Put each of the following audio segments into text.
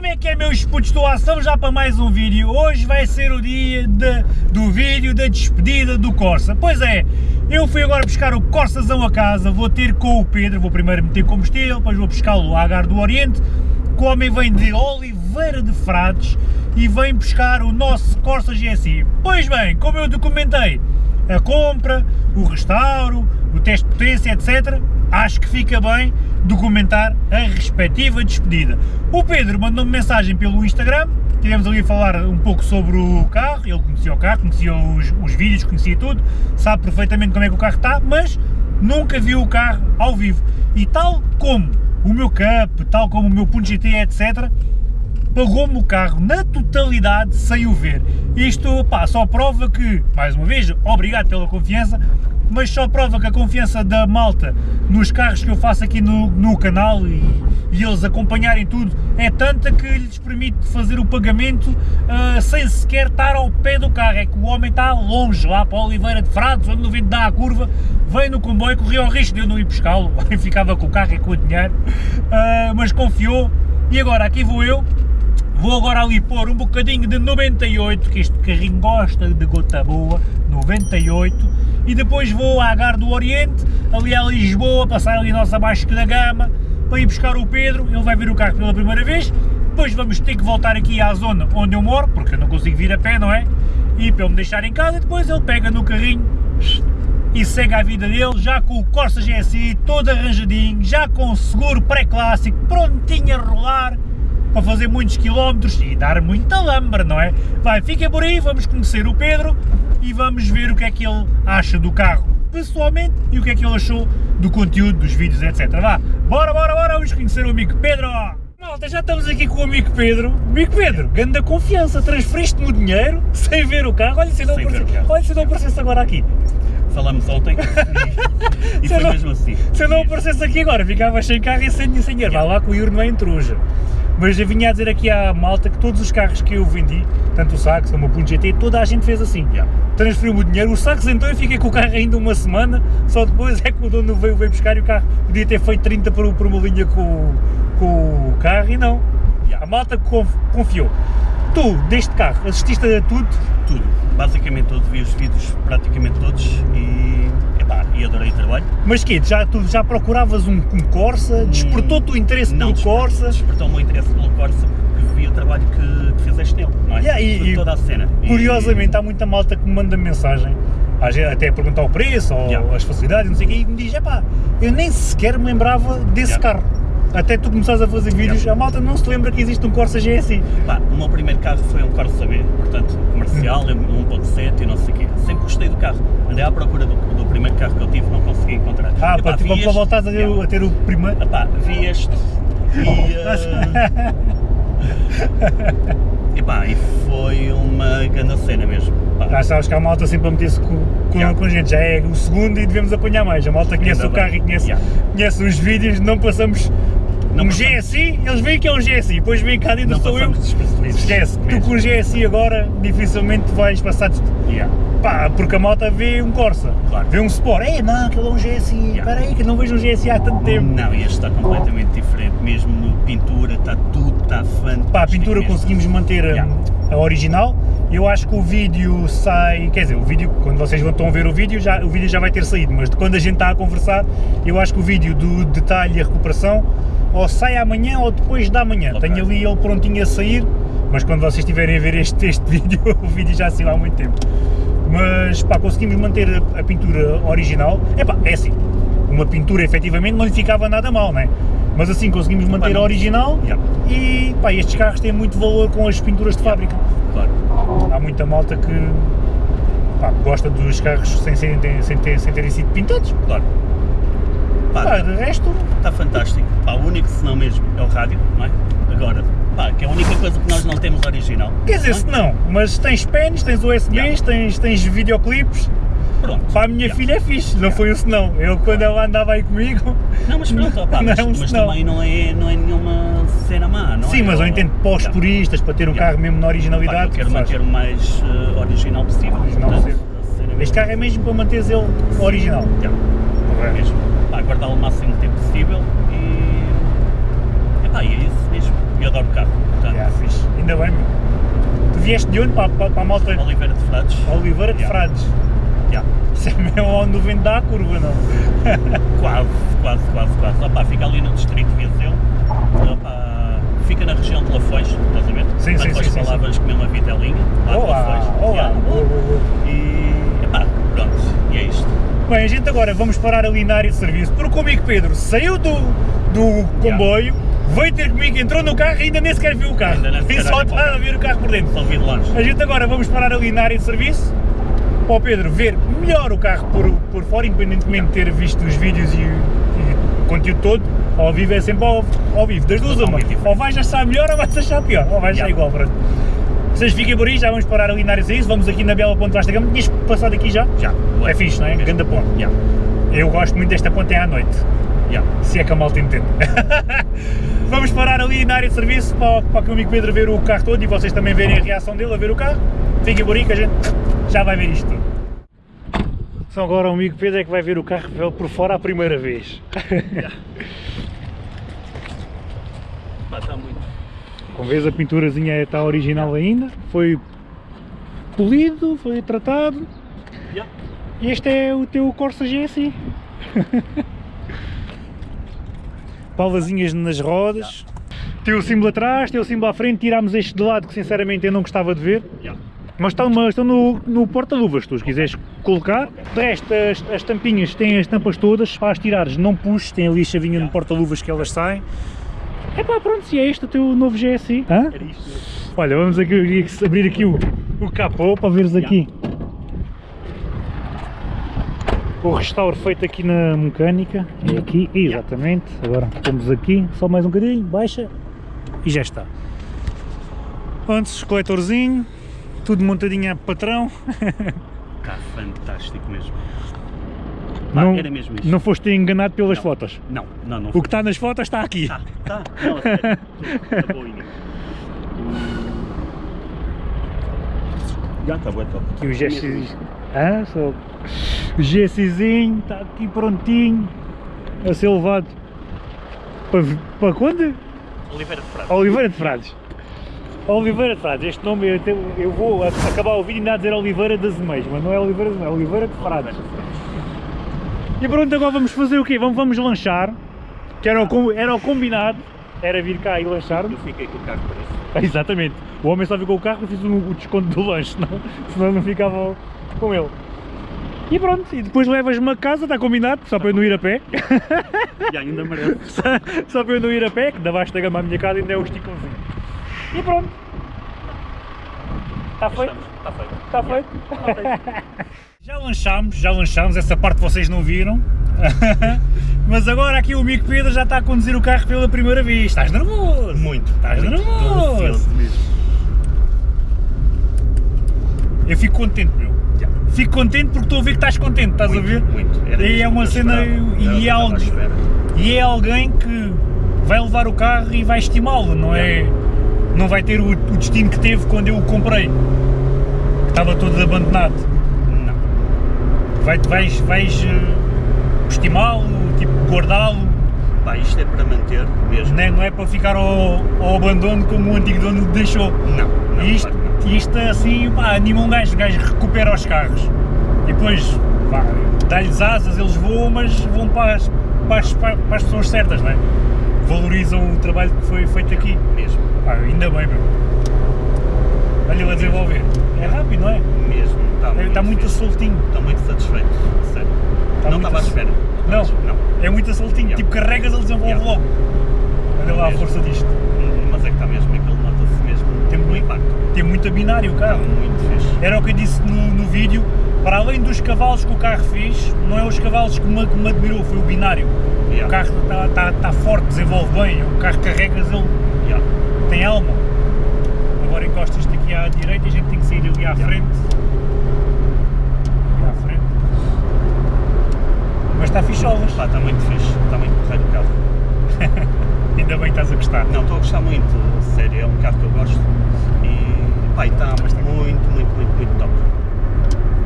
Como é que é meus putos, estou ação já para mais um vídeo, hoje vai ser o dia de, do vídeo da despedida do Corsa, pois é, eu fui agora buscar o Corsazão a casa, vou ter com o Pedro, vou primeiro meter combustível, depois vou buscá-lo a Agar do Oriente, que o homem vem de Oliveira de Frades e vem buscar o nosso Corsa GSI. Pois bem, como eu documentei a compra, o restauro, o teste de potência, etc, acho que fica bem documentar a respectiva despedida. O Pedro mandou-me mensagem pelo Instagram, tivemos ali a falar um pouco sobre o carro, ele conhecia o carro, conhecia os, os vídeos, conhecia tudo, sabe perfeitamente como é que o carro está, mas nunca viu o carro ao vivo. E tal como o meu Cup, tal como o meu Punto GT, etc, pagou-me o carro na totalidade sem o ver. Isto pá, só prova que, mais uma vez, obrigado pela confiança, mas só prova que a confiança da malta nos carros que eu faço aqui no, no canal e, e eles acompanharem tudo é tanta que lhes permite fazer o pagamento uh, sem sequer estar ao pé do carro, é que o homem está longe, lá para Oliveira de Frades, onde no vento dá a curva, vem no comboio, corria o risco de eu não ir buscá-lo, ficava com o carro e com o dinheiro, uh, mas confiou, e agora aqui vou eu, Vou agora ali pôr um bocadinho de 98, que este carrinho gosta de gota boa, 98, e depois vou à Gar do Oriente, ali a Lisboa, passar ali a nossa Vasco da Gama, para ir buscar o Pedro, ele vai ver o carro pela primeira vez, depois vamos ter que voltar aqui à zona onde eu moro, porque eu não consigo vir a pé, não é? E para ele me deixar em casa, depois ele pega no carrinho e segue a vida dele, já com o Corsa GSI todo arranjadinho, já com o seguro pré-clássico, prontinho a rolar, para fazer muitos quilómetros e dar muita lambra, não é? Vai, fiquem por aí, vamos conhecer o Pedro e vamos ver o que é que ele acha do carro pessoalmente e o que é que ele achou do conteúdo, dos vídeos, etc. Vá, bora, bora, bora, vamos conhecer o amigo Pedro! Malta, já estamos aqui com o amigo Pedro. Amigo Pedro, grande confiança, transferiste-me o dinheiro sem ver o carro. Olha se não, se não aparecesse agora aqui. Falamos ontem e, e foi não, mesmo assim. Se eu não aparecesse aqui agora, ficava sem carro e sem, dinheiro. Vai lá que o Iuro não é intruja. Mas eu vinha a dizer aqui à malta que todos os carros que eu vendi, tanto o Sax como o Punto GT, toda a gente fez assim. Yeah. Transferiu-me o dinheiro, o Sax então eu fiquei com o carro ainda uma semana, só depois é que o dono veio, veio buscar e o carro podia ter feito 30 por, por uma linha com, com o carro e não. Yeah. A malta confiou. Tu, deste carro, assististe a tudo? Tudo, basicamente tudo, vi os vídeos praticamente todos e, e adorei o trabalho. Mas que já, tu já procuravas um, um Corsa? Despertou-te o interesse não, pelo Corsa? despertou o meu interesse pelo Corsa porque vi o trabalho que, que fizeste nele, não é? Yeah, e, toda a cena. Curiosamente, e... há muita malta que me manda mensagem até a perguntar o preço ou yeah. as facilidades, não sei o quê, e me diz, epá, eu nem sequer me lembrava desse yeah. carro até tu começares a fazer vídeos, a malta não se lembra que existe um Corsa GSI. Pá, o meu primeiro carro foi um Corsa B, portanto, comercial, 1.7 e não sei o quê. Sempre gostei do carro. Andei à procura do, do, primeiro carro que eu tive, não consegui encontrar. Ah, Epá, para, tipo, para voltares a yeah. a ter o primeiro... Epá, vi este e... Uh... Epá, e foi uma grande cena mesmo. Já sabes que a malta sempre a meter-se com, com, yeah. com, a gente, já é o segundo e devemos apanhar mais. A malta conhece Ainda o carro bem. e conhece, yeah. conhece os vídeos, não passamos não um GSI, eles veem que é um GSI, depois vem cá dentro sou eu. Esquece, tu com o GSI agora dificilmente vais passar. Yeah. Pá, porque a moto vê um Corsa, claro. vê um Sport, é não, aquele é um GSI, yeah. espera aí que não vejo um GSI há tanto tempo. Não, este está completamente diferente, mesmo pintura, está tudo, está fantástico. Pá, a pintura mesmo. conseguimos manter yeah. a, original, eu acho que o vídeo sai, quer dizer, o vídeo, quando vocês vão a ver o vídeo, já, o vídeo já vai ter saído, mas de quando a gente está a conversar, eu acho que o vídeo do detalhe e a recuperação ou sai amanhã ou depois da manhã. Okay. Tenho ali ele prontinho a sair, mas quando vocês estiverem a ver este, este vídeo, o vídeo já saiu há muito tempo. Mas pá, conseguimos manter a, a pintura original. É pá, é assim, uma pintura efetivamente não lhe ficava nada mal, não é? Mas assim conseguimos manter a original yeah. e pá, estes carros têm muito valor com as pinturas de fábrica. Claro. Há muita malta que pá, gosta dos carros sem, sem, sem, sem terem sido pintados. Claro. Pá, de resto... Está fantástico. Pá, o único senão mesmo é o rádio, não é? Agora, pá, que é a única coisa que nós não temos original. Quer dizer, se não, mas tens pens, tens USBs, yeah. tens, tens videoclipes. Pronto. Para a minha yeah. filha é fixe, não yeah. foi um senão. Eu quando ela andava aí comigo. Não, mas pronto, opa, mas, não, mas também não é, não é nenhuma cena má, não Sim, é? mas eu entendo para os puristas, para ter um carro mesmo na originalidade. Pá, eu quero manter o mais uh, original possível. Original possível. Este carro é mesmo para manter ele original. Yeah. É mesmo. Pá, guardá-lo o máximo tempo possível e. Epá, e é isso mesmo. e adoro carro. Portanto, Yeah, fixe. Ainda bem, meu. Tu vieste de onde para, para, para a malta? Oliveira de Frades. Oliveira de Yeah. Frades. Yeah. Isso é mesmo onde o vento dá a curva, não? Quase, quase, quase, quase. Opa, fica ali no distrito de Viseu. Opa, fica na região de Lafões, estás a ver? Sim, sim, Depois sim, sim, palavras comer uma vitelinha. Lá de Lafões. olá. Yeah. Boa, boa, boa. E, epá, pronto, e é isto. Bem, a gente agora vamos parar ali na área de serviço, porque o amigo Pedro saiu do, do comboio, veio ter comigo, entrou no carro e ainda nem sequer viu o carro. Ainda nem só a ver o carro por dentro. Só vi de longe. A gente agora vamos parar ali na área de serviço para o Pedro ver melhor o carro por, por fora, independentemente de ter visto os vídeos e, e o conteúdo todo. Ao vivo é sempre ao, ao vivo, das duas uma. Ou vais achar melhor ou vais achar pior, ou vais achar Yeah. igual, pronto. Vocês fiquem por aí, já vamos parar ali na área de serviço, vamos aqui na Bela Ponte Vasta Gama. Tinhas passado aqui já? Já. É fixe, não é? Ganda ponte. Yeah. Eu gosto muito desta ponte é à noite, Yeah. se é que a malta entende. Vamos parar ali na área de serviço para, para que o amigo Pedro ver o carro todo e vocês também verem a reação dele a ver o carro. Fiquem por aí que a gente já vai ver isto tudo. Só agora o amigo Pedro é que vai ver o carro por fora a primeira vez. Pá, está muito. Como vês a pinturazinha está original ainda, foi polido, foi tratado. Yeah. E este é o teu Corsa GSI. Palvazinhas nas rodas. Tem o símbolo atrás, tem o símbolo à frente, tirámos este de lado que sinceramente eu não gostava de ver. Yeah. Mas estão, mas estão no, no porta-luvas, se tu os quiseres colocar. De resto, as, as tampinhas têm as tampas todas, para as tirares não puxes, tem ali a chavinha no porta-luvas que elas saem. É pá, pronto, se é este o teu novo GSI. Hã? Era isto mesmo. Olha, vamos aqui, abrir aqui o, o capô para veres aqui. O restauro feito aqui na mecânica, é aqui, exatamente. Agora temos aqui, só mais um bocadinho, baixa e já está. Antes, coletorzinho, tudo montadinho a patrão. Está fantástico mesmo. Pá, Não, era mesmo isto. não foste enganado pelas Não. fotos. Não, não, não. O que está nas fotos está aqui. Tá, tá. Não, a sério. Tá boinha. Já está bué top. Aqui o GSI. Ah, só. O está aqui prontinho a ser levado para, para quando? Oliveira de Frades. Oliveira de Frades. Oliveira de Frades, este nome eu, eu vou acabar o vídeo e ainda a dizer Oliveira das Meias, mas não é Oliveira das Meias, é Oliveira de Frades. E pronto, agora vamos fazer o quê? Vamos, vamos lanchar, que era o, com- era o combinado, era vir cá e lanchar. Eu fiquei com o carro por isso. Exatamente. O homem só ficou o carro e fiz o, o desconto do lanche, senão, senão não ficava com ele. E pronto, e depois levas-me a casa, está combinado, só para eu não ir a pé. E ainda merece. só, só para eu não ir a pé, que da baixa da gama à minha casa ainda é um esticãozinho. E pronto. Está feito? Está feito. Está feito? Já lanchámos, já lanchámos, essa parte vocês não viram. Mas agora aqui o amigo Pedro já está a conduzir o carro pela primeira vez. Estás nervoso? Muito. Estás muito. Nervoso? Eu fico contente, meu. Já. Fico contente porque estou a ver que estás contente, estás Muito, a ver? Muito. Era E é uma cena- e é espera. E é alguém que vai levar o carro e vai estimá-lo, não é? Não vai ter o, o destino que teve quando eu o comprei. Que estava todo abandonado. Vai, vais vais eh, estimá-lo, tipo, guardá-lo, Pá, isto é para manter mesmo. não é, não é para ficar ao, ao abandono como o antigo dono deixou. Não. não isto, que não. isto assim, pá, anima um gajo, o gajo recupera os carros. E depois, pá, dá-lhes asas, eles voam, mas vão para as, para as, para as pessoas certas, não é? Valorizam o trabalho que foi feito aqui. Mesmo. Pá, ainda bem, meu. Olha ele a desenvolver. É rápido, não é? Mesmo. Está Está muito fixe. soltinho. Estou muito satisfeito. Sério. Está não muito estava à espera. Não. Não. É muito soltinho. Yeah. Tipo, carregas, ele desenvolve Yeah. logo. Olha lá a força disto. Mas é que está mesmo. Aquele nota-se mesmo. Tem muito- impacto. Tem muito binário o Está carro. muito fixe. Era o que eu disse no, no vídeo, para além dos cavalos que o carro fez, não é os cavalos que me, que me admirou, foi o binário. Yeah. O carro está tá, tá forte, desenvolve bem, o carro carregas, ele Yeah. tem alma. Agora encostas-te aqui à direita e a gente tem que sair ali à Yeah. frente. Ali à frente. Mas está ficholas, Pá, está muito fixe. Está muito correto o carro. ainda bem que estás a gostar. Não, estou a gostar muito. Sério, é um carro que eu gosto. E pá, está muito, muito, muito, muito top.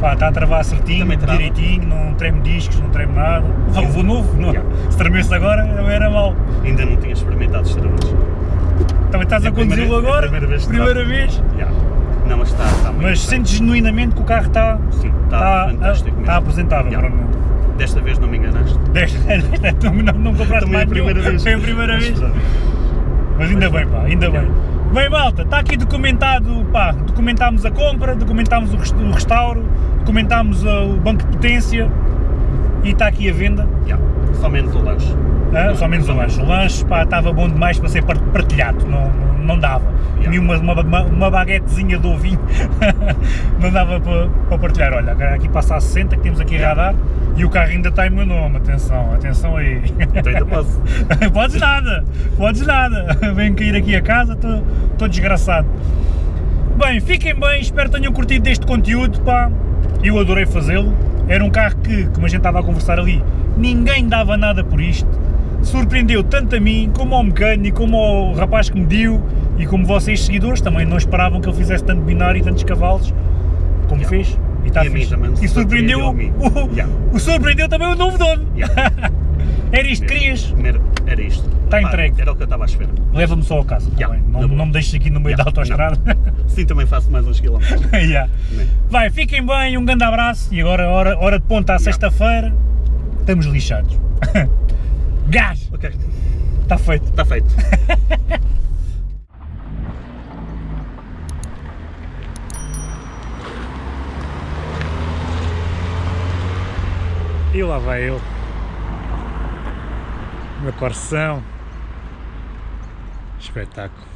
Pá, está a travar certinho, direitinho, não treme discos, não treme nada. Vá, levou novo, não. Yeah. se tremesse agora não era mau. Ainda não tinha experimentado os travões. Também estás É a a conduzi-lo é a agora? primeira vez Primeira vez? Yeah. Não, mas está, está muito Mas sentes genuinamente que o carro está, Sim, está está, fantástico mesmo. está apresentável. Yeah. Desta vez não me enganaste. Desta, desta tu não, não compraste mais a primeira nenhum. vez. Foi a primeira Mas vez. Mas ainda bem, pá, ainda bem. Bem, malta, está aqui documentado, pá, documentámos a compra, documentámos o, rest- o restauro, documentámos uh, o banco de potência e está aqui a venda. Yeah. Só menos o lanche. Ah, só menos o lanche. O lanche pá, estava bom demais para ser par- partilhado, não, não, não dava. Yeah. Comi uma, uma, uma, baguetezinha de ovinho, não dava para, para partilhar. Olha, aqui passa a 60 que temos aqui a radar e o carro ainda está em meu nome. Atenção, atenção aí. Então posso. podes nada, podes nada. Venho cair aqui a casa, estou desgraçado. Bem, fiquem bem, espero que tenham curtido deste conteúdo, pá. Eu adorei fazê-lo. Era um carro que, como a gente estava a conversar ali, ninguém dava nada por isto. Surpreendeu tanto a mim, como ao mecânico, como ao rapaz que me deu e como vocês seguidores também não esperavam que ele fizesse tanto binário e tantos cavalos como Yeah. fez. E, está fixe. e surpreendeu, o, Yeah. o surpreendeu também o novo dono. Era isto que querias? Era, era isto. Está entregue. Era o que eu estava à espera. Leva-me só a casa, tá Yeah, não, boa. não me deixes aqui no meio Yeah, da autoestrada. Sim, também faço mais uns quilómetros. Yeah. Né? Vai, fiquem bem, um grande abraço e agora, hora, hora de ponta à Yeah. sexta-feira, estamos lixados. Gás! Ok, Está feito. está feito. E lá vai ele. Meu coração. Espetáculo.